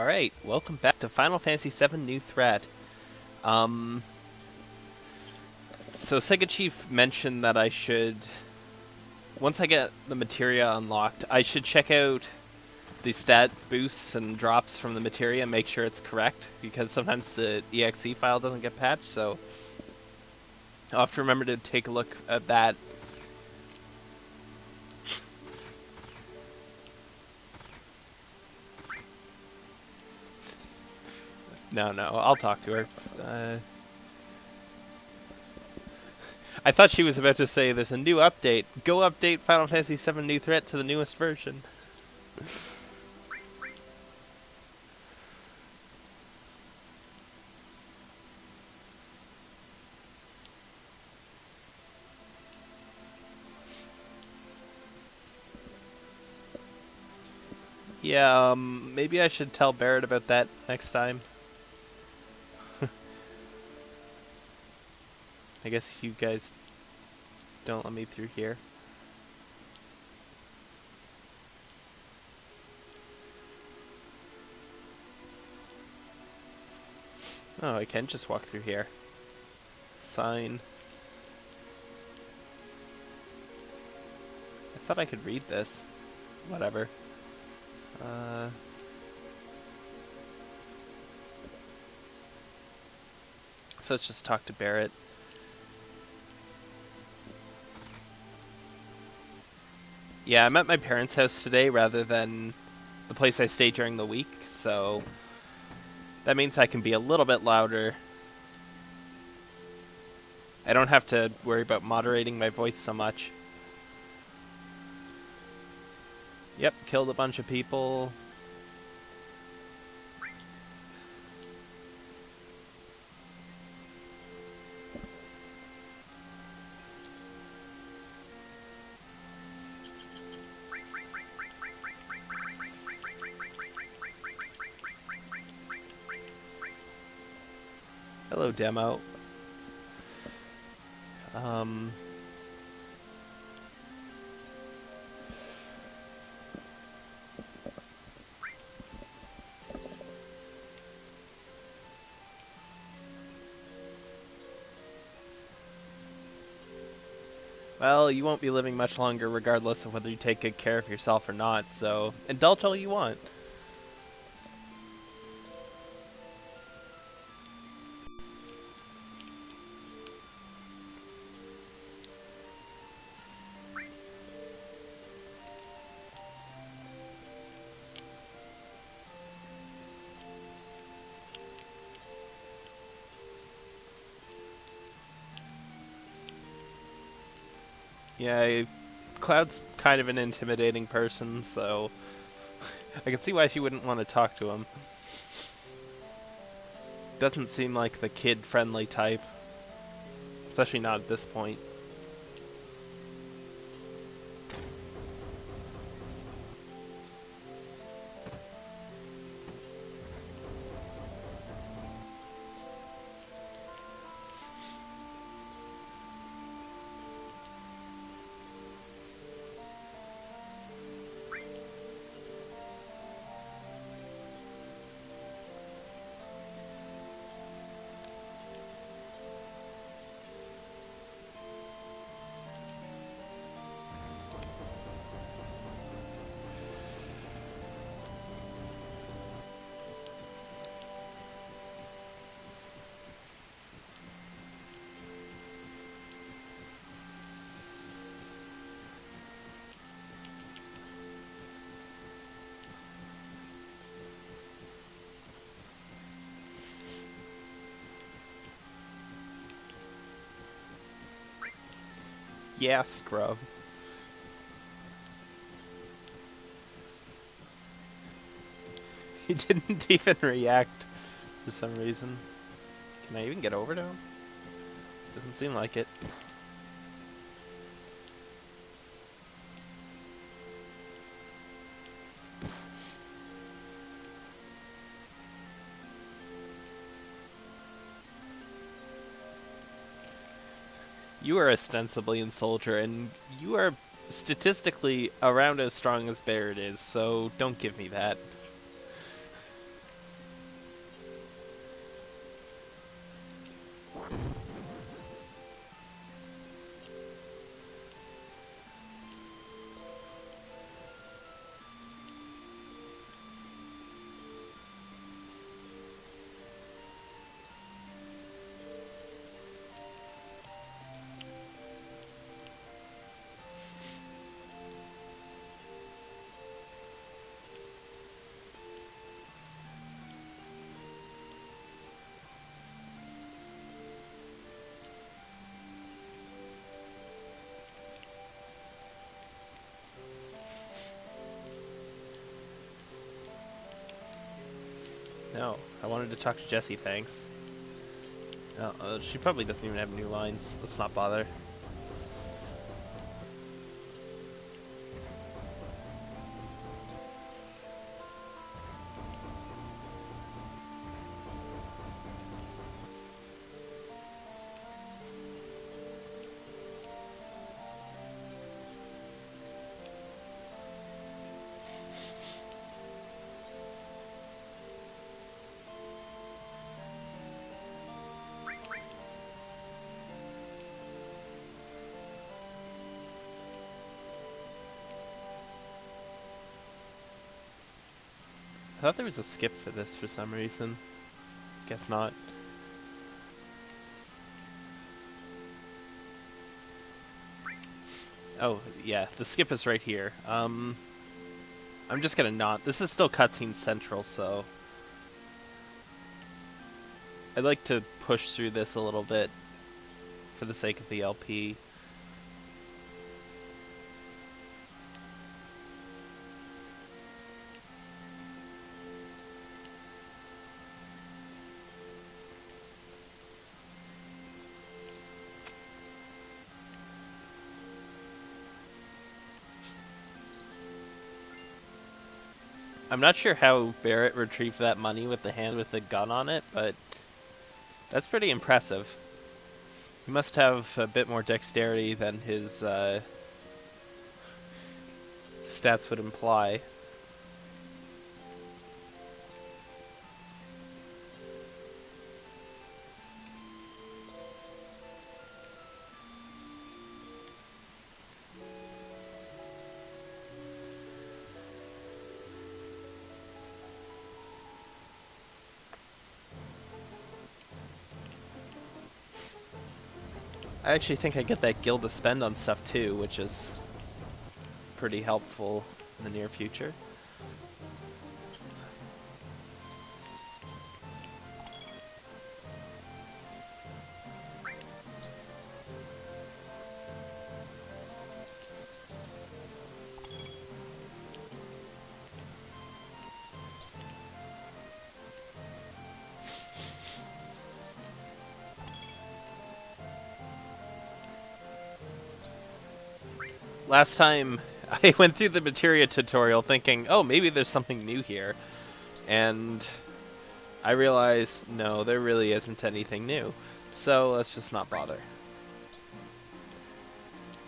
Alright, welcome back to Final Fantasy VII New Threat. Um, so Sega Chief mentioned that I should, once I get the materia unlocked, I should check out the stat boosts and drops from the materia and make sure it's correct, because sometimes the exe file doesn't get patched, so I'll have to remember to take a look at that No, no, I'll talk to her. Uh, I thought she was about to say there's a new update. Go update Final Fantasy VII New Threat to the newest version. yeah, um, maybe I should tell Barret about that next time. I guess you guys don't let me through here. Oh, I can just walk through here. Sign. I thought I could read this. Whatever. Uh... So let's just talk to Barret. Yeah, I'm at my parents' house today rather than the place I stay during the week, so that means I can be a little bit louder. I don't have to worry about moderating my voice so much. Yep, killed a bunch of people. Hello, demo. Um... Well, you won't be living much longer regardless of whether you take good care of yourself or not, so indulge all you want. Yeah, Cloud's kind of an intimidating person, so I can see why she wouldn't want to talk to him. Doesn't seem like the kid-friendly type. Especially not at this point. Yeah, scrub. He didn't even react for some reason. Can I even get over to him? Doesn't seem like it. You are ostensibly in Soldier, and you are statistically around as strong as Barret is, so don't give me that. No, I wanted to talk to Jessie, thanks. No, uh, she probably doesn't even have new lines. Let's not bother. I thought there was a skip for this for some reason. Guess not. Oh, yeah, the skip is right here. Um, I'm just gonna not. This is still cutscene central, so... I'd like to push through this a little bit for the sake of the LP. I'm not sure how Barret retrieved that money with the hand with the gun on it, but that's pretty impressive. He must have a bit more dexterity than his uh, stats would imply. I actually think I get that gil to spend on stuff too, which is pretty helpful in the near future. Last time I went through the materia tutorial thinking, oh, maybe there's something new here. And I realized, no, there really isn't anything new. So let's just not bother.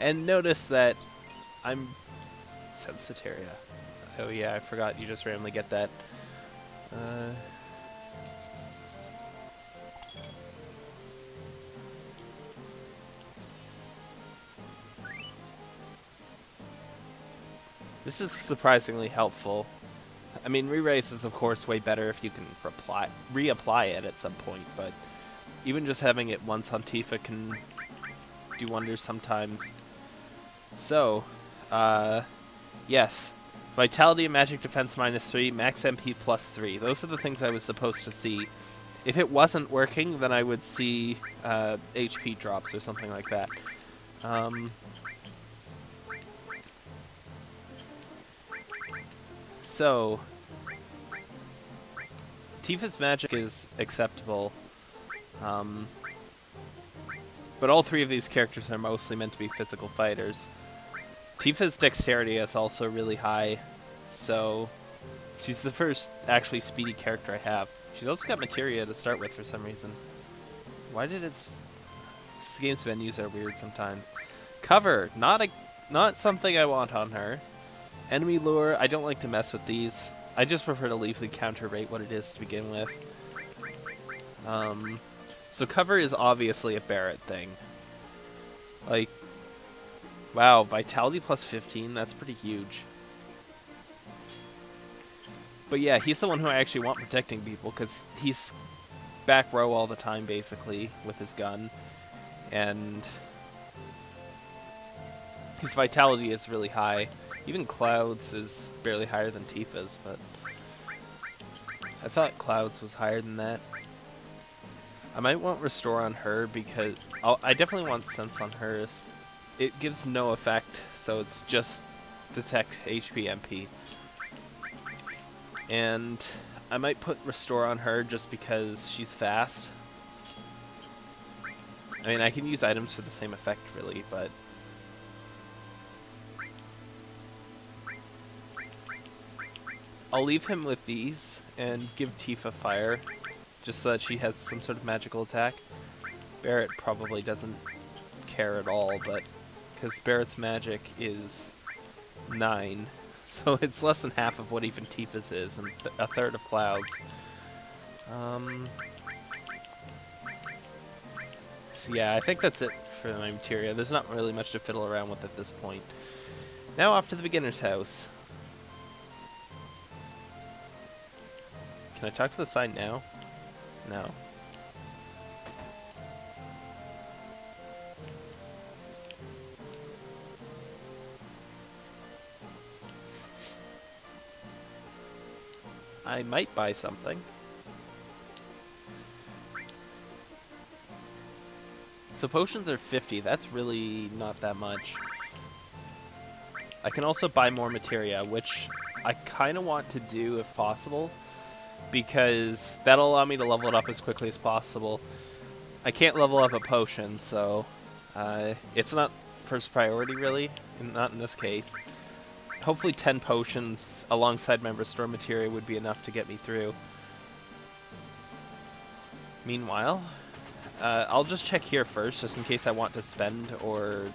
And notice that I'm... Sense materia. Oh yeah, I forgot you just randomly get that. Uh... This is surprisingly helpful. I mean, re-raise is of course way better if you can reply, reapply it at some point, but even just having it once on Tifa can do wonders sometimes. So, uh, yes. Vitality and Magic Defense minus 3, Max MP plus 3. Those are the things I was supposed to see. If it wasn't working, then I would see uh, HP drops or something like that. Um, So, Tifa's magic is acceptable, um, but all three of these characters are mostly meant to be physical fighters. Tifa's dexterity is also really high, so she's the first actually speedy character I have. She's also got materia to start with for some reason. Why did its this game's menus are weird sometimes. Cover, not a not something I want on her. Enemy lure, I don't like to mess with these. I just prefer to leave the counter rate what it is to begin with. Um, so cover is obviously a Barret thing. Like, wow, vitality plus 15, that's pretty huge. But yeah, he's the one who I actually want protecting people, because he's back row all the time, basically, with his gun. And his vitality is really high. Even Cloud's is barely higher than Tifa's, but I thought Cloud's was higher than that. I might want Restore on her because I'll, i definitely want Sense on her. It gives no effect, so it's just detect HP MP. And I might put Restore on her just because she's fast. I mean, I can use items for the same effect, really, but... I'll leave him with these and give Tifa fire, just so that she has some sort of magical attack. Barret probably doesn't care at all, but because Barret's magic is 9, so it's less than half of what even Tifa's is, and th a third of Cloud's. Um, so yeah, I think that's it for my materia. There's not really much to fiddle around with at this point. Now off to the beginner's house. Can I talk to the sign now? No. I might buy something. So potions are 50, that's really not that much. I can also buy more materia, which I kind of want to do if possible, because that'll allow me to level it up as quickly as possible. I can't level up a potion, so uh, it's not first priority really, not in this case. Hopefully 10 potions alongside my restore materia would be enough to get me through. Meanwhile, uh, I'll just check here first, just in case I want to spend or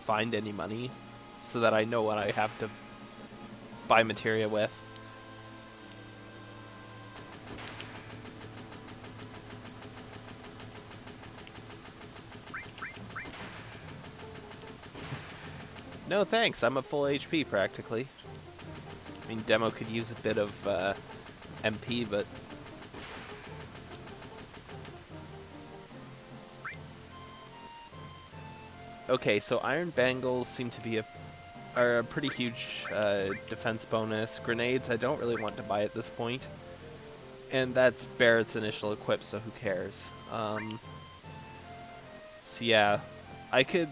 find any money, so that I know what I have to buy materia with. No thanks, I'm at full HP practically. I mean, Demo could use a bit of uh, MP, but Okay, so Iron Bangles seem to be a are a pretty huge uh, defense bonus. Grenades I don't really want to buy at this point. And that's Barret's initial equip, so who cares? Um, so yeah, I could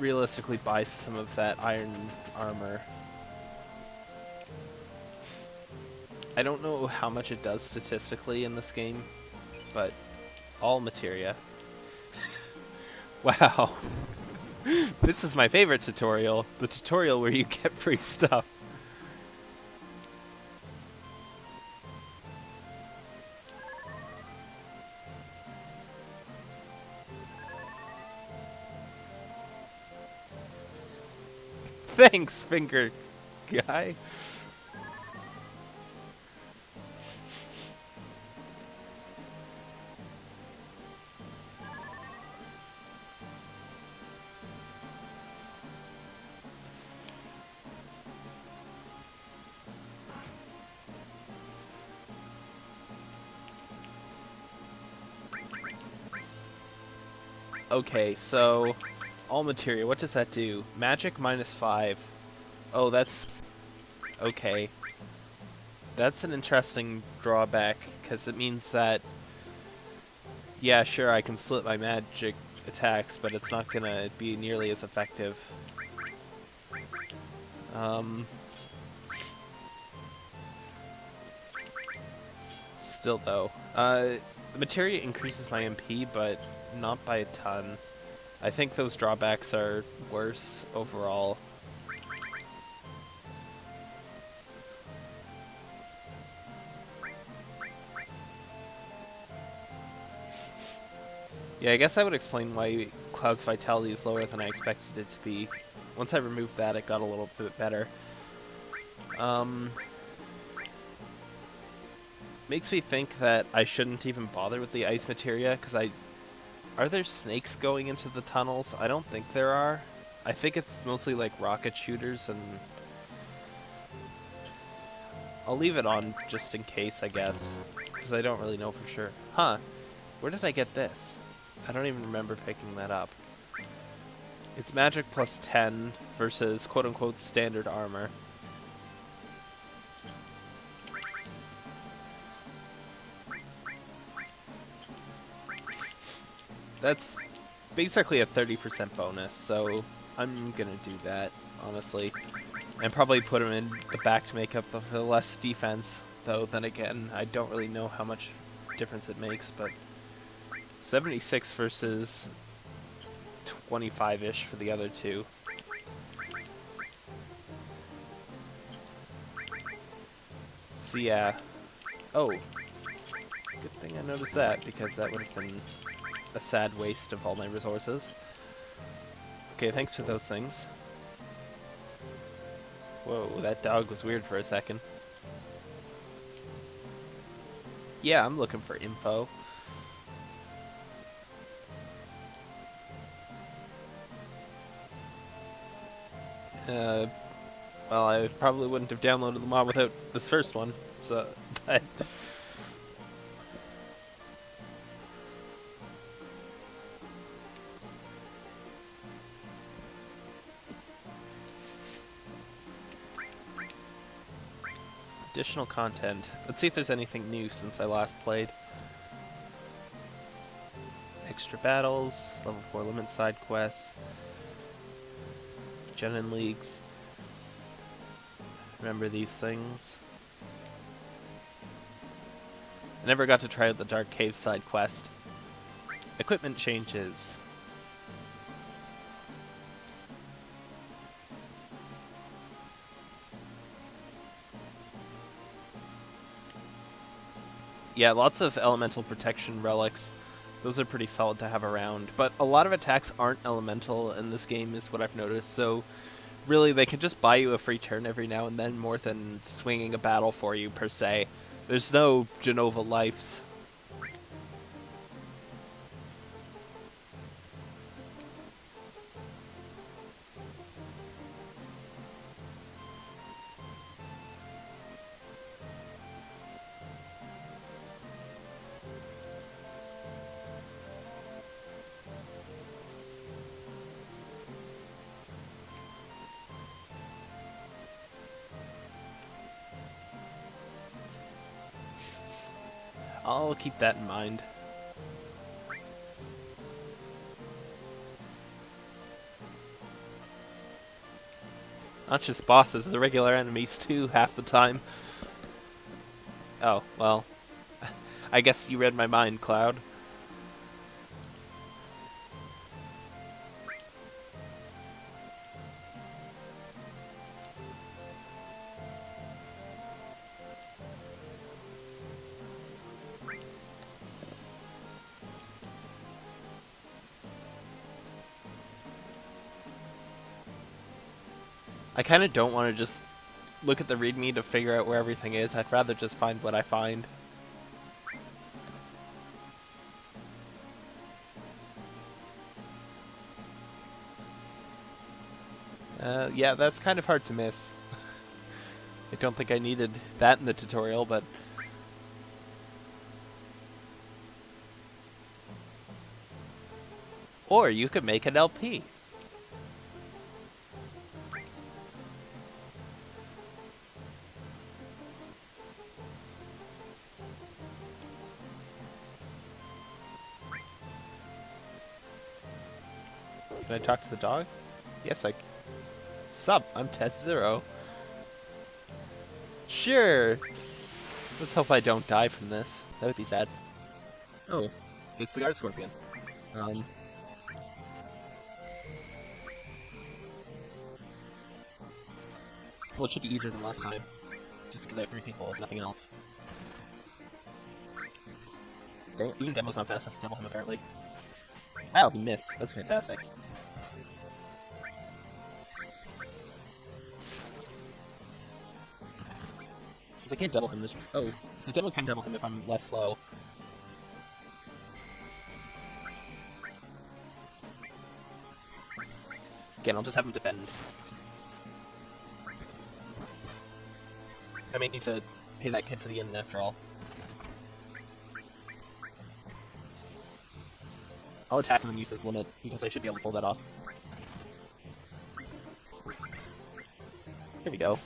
realistically buy some of that iron armor. I don't know how much it does statistically in this game, but all materia. wow. this is my favorite tutorial. The tutorial where you get free stuff. Thanks, finger guy. Okay, so all materia, what does that do? Magic minus 5. Oh, that's... Okay. That's an interesting drawback, because it means that... Yeah, sure, I can slit my magic attacks, but it's not to be nearly as effective. Um... Still, though. Uh, the materia increases my MP, but not by a ton. I think those drawbacks are worse overall. Yeah, I guess I would explain why Cloud's vitality is lower than I expected it to be. Once I removed that, it got a little bit better. Um, makes me think that I shouldn't even bother with the ice materia, because I are there snakes going into the tunnels? I don't think there are. I think it's mostly like rocket shooters and... I'll leave it on just in case, I guess. Because I don't really know for sure. Huh. Where did I get this? I don't even remember picking that up. It's magic plus 10 versus quote-unquote standard armor. That's basically a 30% bonus, so I'm gonna do that, honestly. And probably put him in the back to make up the, the less defense. though. Then again, I don't really know how much difference it makes, but 76 versus 25-ish for the other two. So yeah. Oh. Good thing I noticed that, because that would have been a sad waste of all my resources. Okay, thanks for those things. Whoa, that dog was weird for a second. Yeah, I'm looking for info. Uh, well, I probably wouldn't have downloaded the mod without this first one, so, but... Additional content. Let's see if there's anything new since I last played. Extra battles, level 4 limit side quests, Genin Leagues. Remember these things? I never got to try out the Dark Cave side quest. Equipment changes. Yeah, lots of elemental protection relics. Those are pretty solid to have around. But a lot of attacks aren't elemental in this game is what I've noticed. So really they can just buy you a free turn every now and then more than swinging a battle for you per se. There's no Genova lives. Keep that in mind. Not just bosses, the regular enemies too, half the time. Oh, well. I guess you read my mind, Cloud. I kind of don't want to just look at the readme to figure out where everything is. I'd rather just find what I find. Uh, yeah, that's kind of hard to miss. I don't think I needed that in the tutorial, but... Or you could make an LP. Talk to the dog? Yes, I... Sup, I'm Test Zero. Sure! Let's hope I don't die from this. That would be sad. Oh, it's the Guard Scorpion. Um... Well, it should be easier than last time. Just because I have three people, if nothing else. Dang, even Demo's not fast enough to demo him, apparently. Wow, he missed. That's fantastic. Since I can't double him this- oh, so Demo can double him if I'm less slow. Again, I'll just have him defend. I may need to pay that kid for the end after all. I'll attack him and use his limit, because I should be able to pull that off. Here we go.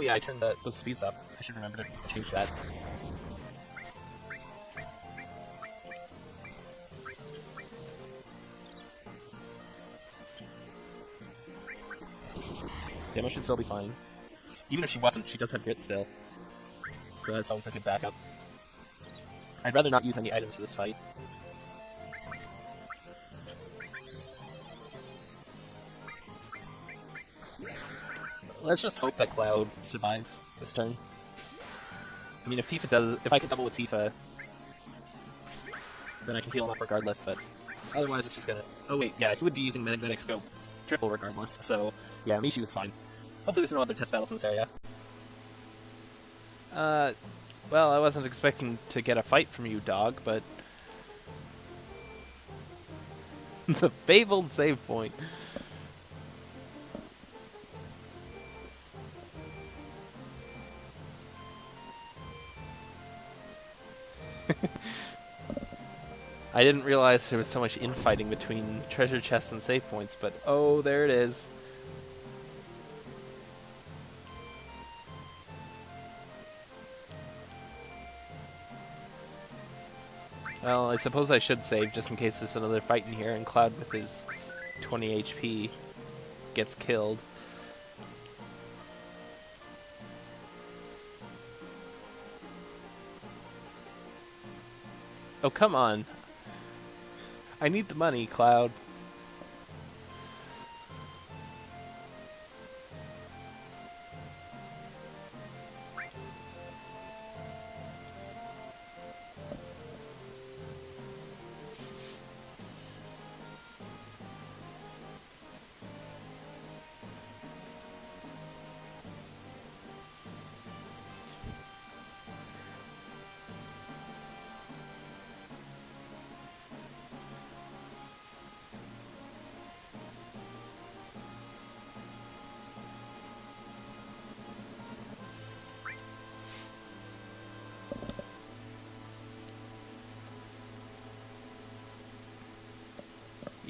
Oh yeah, I turned the, those speeds up. I should remember to change that. Demo should still be fine. Even if she wasn't, she does have grit still. So that's always a good backup. I'd rather not use any items for this fight. Let's just hope that Cloud survives this turn. I mean, if Tifa does, if I can double with Tifa, then I can heal him up regardless, but otherwise it's just gonna... Oh wait, yeah, he would be using Magnetic Scope triple regardless, so yeah, Mishu was fine. Hopefully there's no other test battles in this area. Uh, well, I wasn't expecting to get a fight from you, dog, but... the fabled save point. I didn't realize there was so much infighting between treasure chests and save points, but oh, there it is. Well, I suppose I should save just in case there's another fight in here and Cloud with his 20 HP gets killed. Oh, come on. I need the money, Cloud.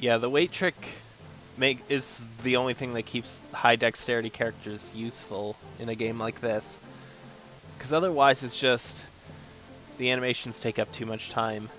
Yeah, the wait trick make is the only thing that keeps high dexterity characters useful in a game like this. Because otherwise it's just the animations take up too much time.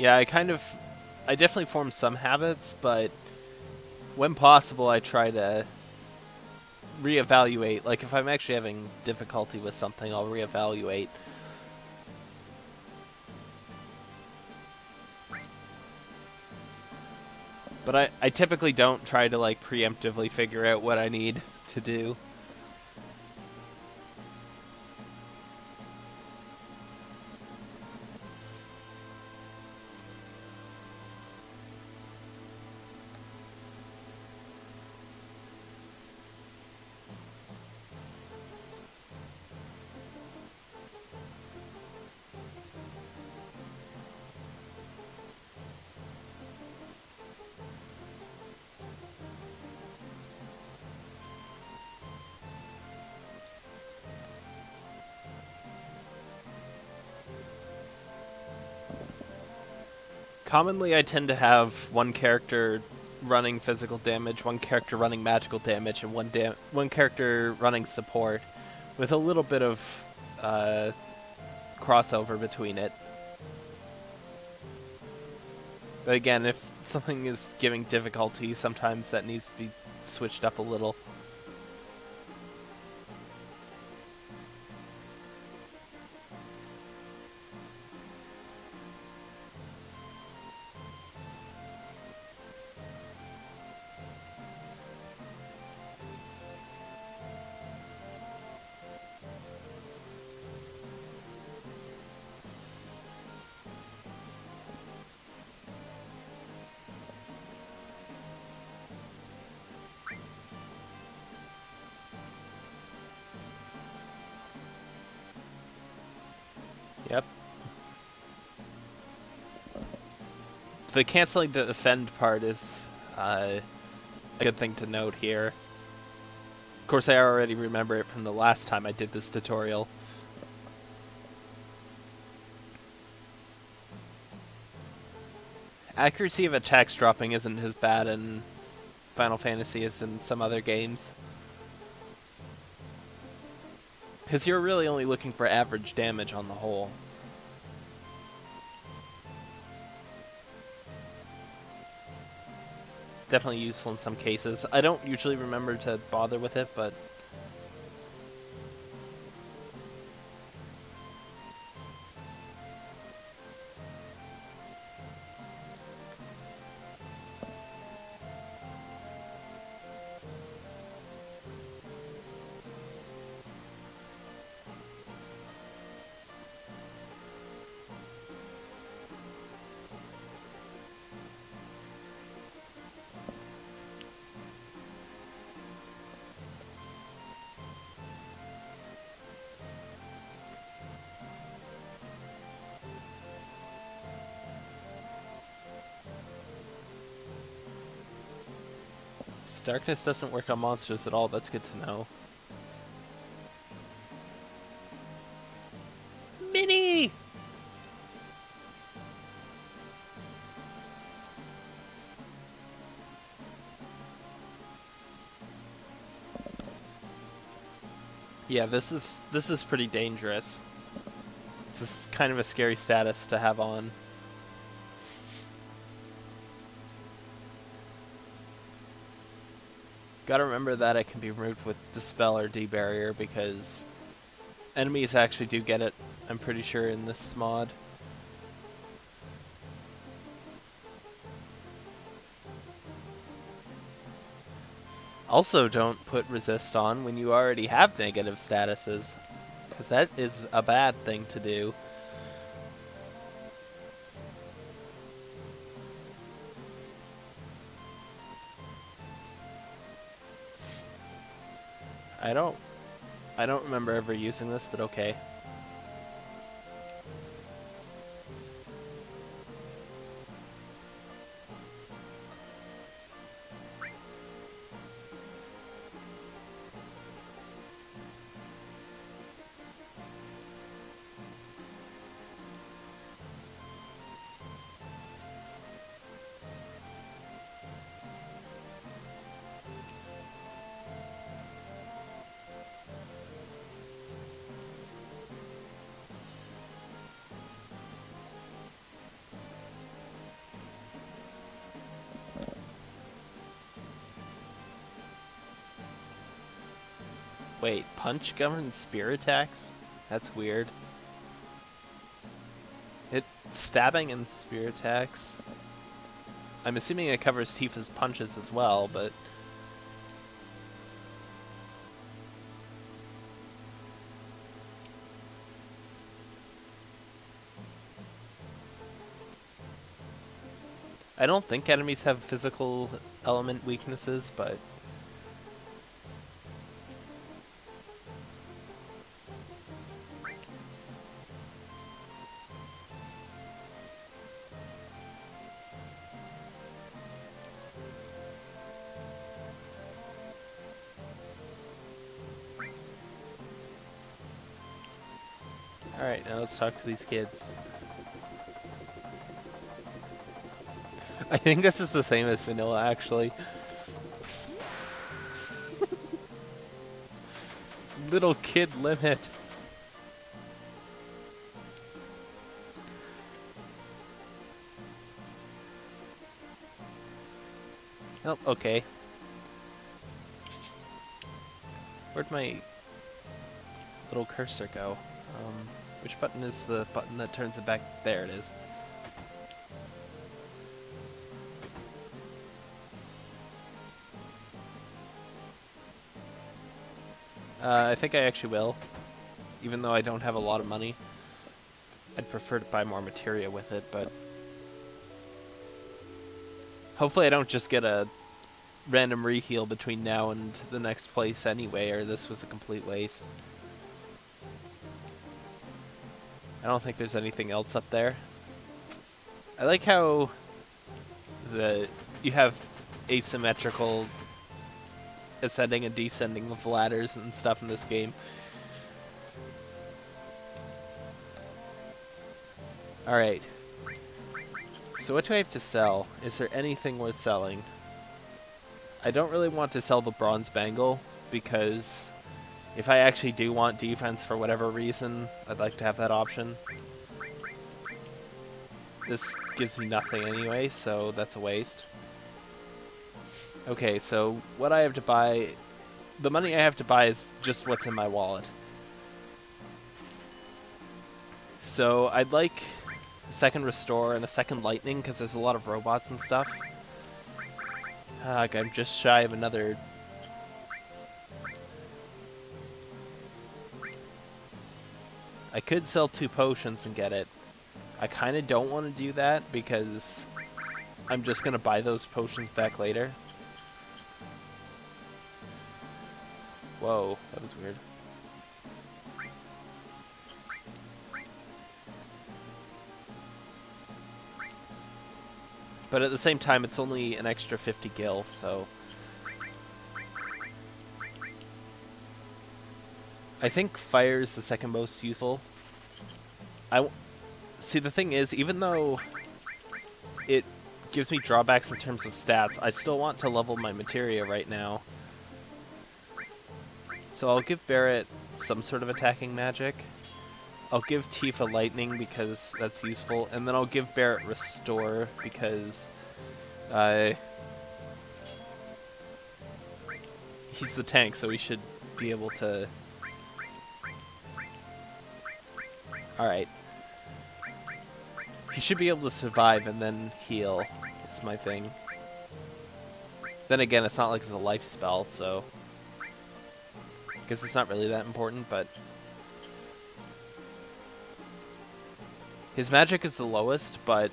Yeah, I kind of, I definitely form some habits, but when possible, I try to reevaluate. Like, if I'm actually having difficulty with something, I'll reevaluate. But I, I typically don't try to, like, preemptively figure out what I need to do. Commonly, I tend to have one character running physical damage, one character running magical damage, and one dam one character running support, with a little bit of uh, crossover between it. But again, if something is giving difficulty, sometimes that needs to be switched up a little. The canceling the defend part is uh, a good thing to note here. Of course, I already remember it from the last time I did this tutorial. Accuracy of attacks dropping isn't as bad in Final Fantasy as in some other games. Because you're really only looking for average damage on the whole. Definitely useful in some cases. I don't usually remember to bother with it, but Darkness doesn't work on monsters at all, that's good to know. Mini! Yeah, this is this is pretty dangerous. This is kind of a scary status to have on. Gotta remember that it can be removed with Dispel or Debarrier because enemies actually do get it, I'm pretty sure, in this mod. Also, don't put resist on when you already have negative statuses, because that is a bad thing to do. I don't... I don't remember ever using this, but okay. Punch governs spear attacks? That's weird. It stabbing and spear attacks. I'm assuming it covers Tifa's punches as well, but I don't think enemies have physical element weaknesses, but let's talk to these kids. I think this is the same as vanilla, actually. Little kid limit. Oh, okay. Where'd my little cursor go? Um, which button is the button that turns it back? There it is. Uh, I think I actually will, even though I don't have a lot of money. I'd prefer to buy more materia with it, but hopefully I don't just get a random reheal between now and the next place anyway, or this was a complete waste. I don't think there's anything else up there. I like how the you have asymmetrical ascending and descending of ladders and stuff in this game. Alright. So what do I have to sell? Is there anything worth selling? I don't really want to sell the bronze bangle because if I actually do want defense for whatever reason, I'd like to have that option. This gives me nothing anyway, so that's a waste. Okay, so what I have to buy... The money I have to buy is just what's in my wallet. So I'd like a second restore and a second lightning because there's a lot of robots and stuff. Uh, I'm just shy of another I could sell two potions and get it. I kind of don't want to do that because I'm just going to buy those potions back later. Whoa, that was weird. But at the same time, it's only an extra 50 gil, so... I think fire is the second most useful. I see the thing is, even though it gives me drawbacks in terms of stats, I still want to level my materia right now. So I'll give Barret some sort of attacking magic. I'll give Tifa lightning because that's useful, and then I'll give Barret restore because uh, he's the tank, so he should be able to Alright. He should be able to survive and then heal. It's my thing. Then again, it's not like it's a life spell, so... I guess it's not really that important, but... His magic is the lowest, but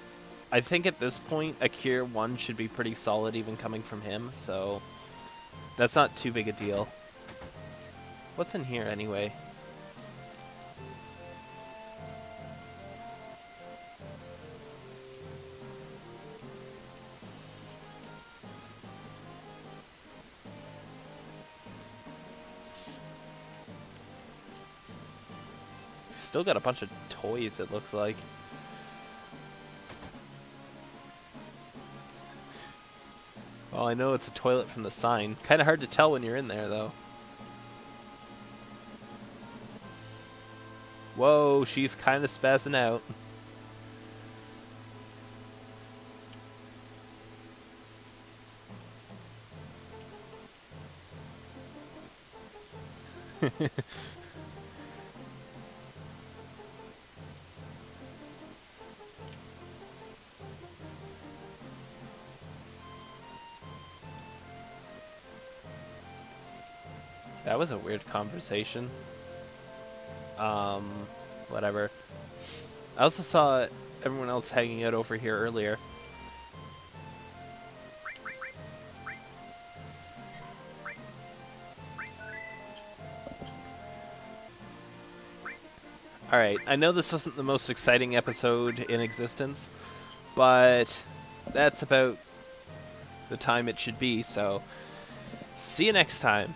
I think at this point, a Cure 1 should be pretty solid even coming from him, so... That's not too big a deal. What's in here, anyway? Still got a bunch of toys, it looks like. Well, I know it's a toilet from the sign. Kind of hard to tell when you're in there, though. Whoa, she's kind of spazzing out. That was a weird conversation. Um, whatever. I also saw everyone else hanging out over here earlier. Alright, I know this wasn't the most exciting episode in existence, but that's about the time it should be, so see you next time.